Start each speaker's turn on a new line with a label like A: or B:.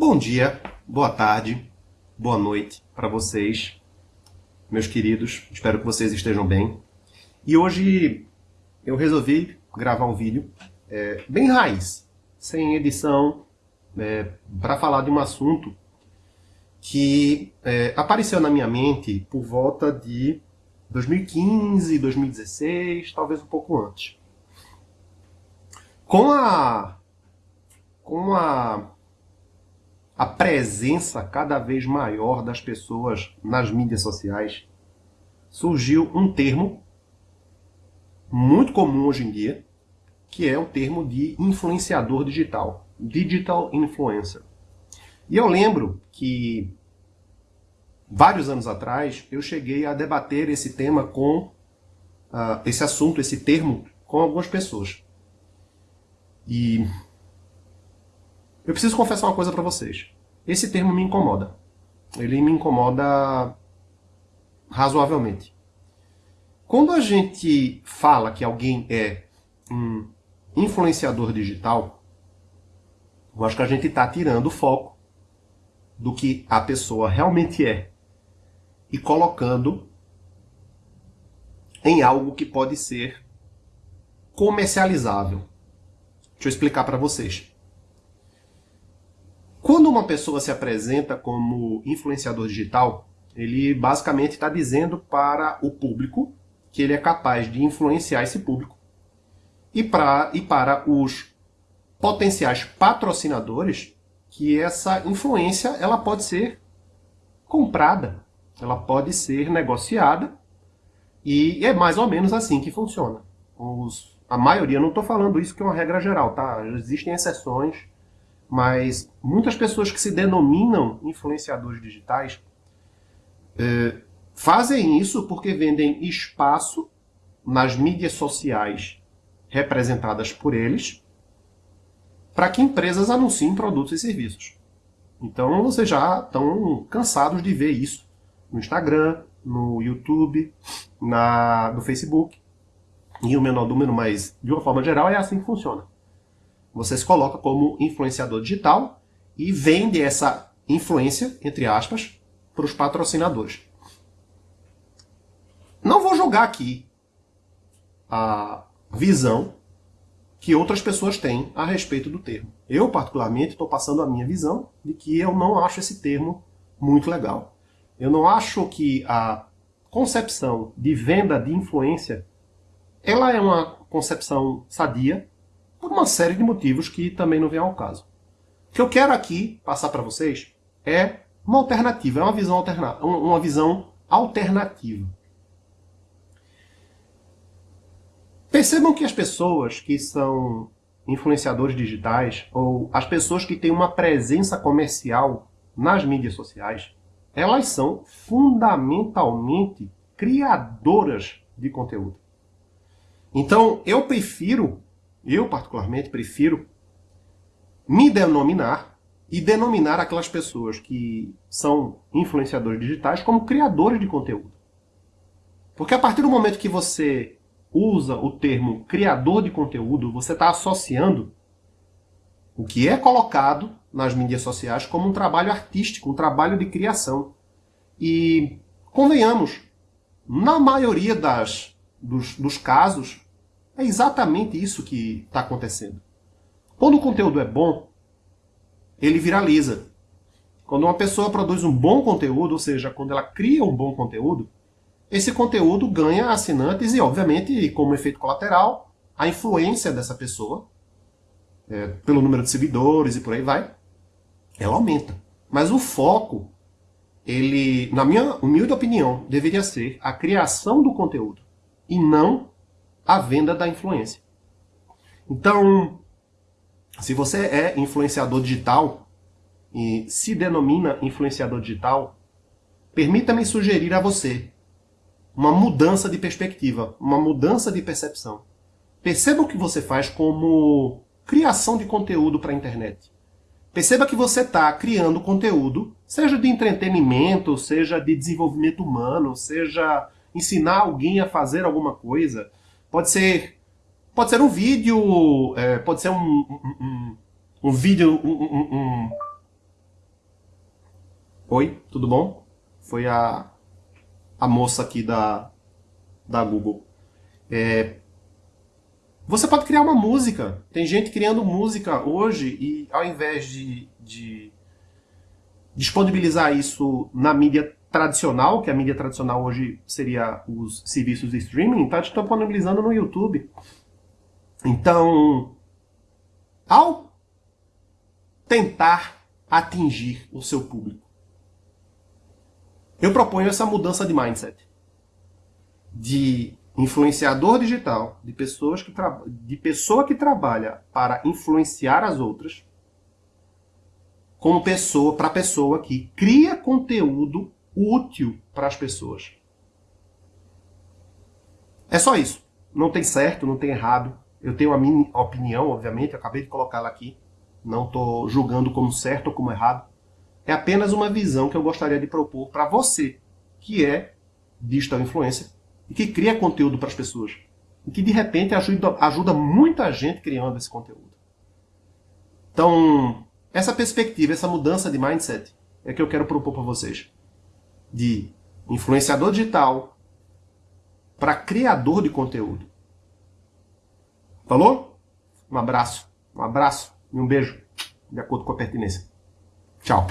A: Bom dia, boa tarde, boa noite para vocês, meus queridos. Espero que vocês estejam bem. E hoje eu resolvi gravar um vídeo é, bem raiz, sem edição, é, para falar de um assunto que é, apareceu na minha mente por volta de 2015, 2016, talvez um pouco antes. Com a com a a presença cada vez maior das pessoas nas mídias sociais, surgiu um termo muito comum hoje em dia, que é o termo de influenciador digital, digital influencer. E eu lembro que vários anos atrás eu cheguei a debater esse tema com uh, esse assunto, esse termo com algumas pessoas. E eu preciso confessar uma coisa para vocês. Esse termo me incomoda. Ele me incomoda razoavelmente. Quando a gente fala que alguém é um influenciador digital, eu acho que a gente está tirando o foco do que a pessoa realmente é e colocando em algo que pode ser comercializável. Deixa eu explicar para vocês. Quando uma pessoa se apresenta como influenciador digital, ele basicamente está dizendo para o público que ele é capaz de influenciar esse público. E, pra, e para os potenciais patrocinadores, que essa influência ela pode ser comprada, ela pode ser negociada, e é mais ou menos assim que funciona. Os, a maioria, não estou falando isso que é uma regra geral, tá? Existem exceções, mas muitas pessoas que se denominam influenciadores digitais é, fazem isso porque vendem espaço nas mídias sociais representadas por eles para que empresas anunciem produtos e serviços. Então vocês já estão cansados de ver isso no Instagram, no YouTube, na, no Facebook e o menor número, mas de uma forma geral é assim que funciona. Você se coloca como influenciador digital e vende essa influência, entre aspas, para os patrocinadores. Não vou julgar aqui a visão que outras pessoas têm a respeito do termo. Eu, particularmente, estou passando a minha visão de que eu não acho esse termo muito legal. Eu não acho que a concepção de venda de influência ela é uma concepção sadia, por uma série de motivos que também não vem ao caso. O que eu quero aqui passar para vocês é uma alternativa, é uma visão, alterna uma visão alternativa. Percebam que as pessoas que são influenciadores digitais ou as pessoas que têm uma presença comercial nas mídias sociais, elas são fundamentalmente criadoras de conteúdo. Então, eu prefiro eu, particularmente, prefiro me denominar e denominar aquelas pessoas que são influenciadores digitais como criadores de conteúdo. Porque a partir do momento que você usa o termo criador de conteúdo, você está associando o que é colocado nas mídias sociais como um trabalho artístico, um trabalho de criação. E, convenhamos, na maioria das, dos, dos casos, é exatamente isso que está acontecendo. Quando o conteúdo é bom, ele viraliza. Quando uma pessoa produz um bom conteúdo, ou seja, quando ela cria um bom conteúdo, esse conteúdo ganha assinantes e, obviamente, como efeito colateral, a influência dessa pessoa, é, pelo número de seguidores e por aí vai, ela aumenta. Mas o foco, ele, na minha humilde opinião, deveria ser a criação do conteúdo e não a venda da influência. Então, se você é influenciador digital e se denomina influenciador digital, permita-me sugerir a você uma mudança de perspectiva, uma mudança de percepção. Perceba o que você faz como criação de conteúdo para a internet. Perceba que você está criando conteúdo, seja de entretenimento, seja de desenvolvimento humano, seja ensinar alguém a fazer alguma coisa, Pode ser, pode ser um vídeo, é, pode ser um, um, um, um vídeo, um, Oi, tudo bom? Foi a, a moça aqui da, da Google. É, você pode criar uma música. Tem gente criando música hoje e ao invés de, de disponibilizar isso na mídia tradicional, que a mídia tradicional hoje seria os serviços de streaming, está disponibilizando no YouTube. Então, ao tentar atingir o seu público, eu proponho essa mudança de mindset. De influenciador digital, de, pessoas que de pessoa que trabalha para influenciar as outras, como pessoa para pessoa que cria conteúdo útil para as pessoas. É só isso. Não tem certo, não tem errado. Eu tenho a minha opinião, obviamente, acabei de colocá-la aqui. Não estou julgando como certo ou como errado. É apenas uma visão que eu gostaria de propor para você, que é digital influencer e que cria conteúdo para as pessoas. E que de repente ajuda, ajuda muita gente criando esse conteúdo. Então, essa perspectiva, essa mudança de mindset é que eu quero propor para vocês. De influenciador digital para criador de conteúdo. Falou? Um abraço. Um abraço e um beijo, de acordo com a pertinência. Tchau.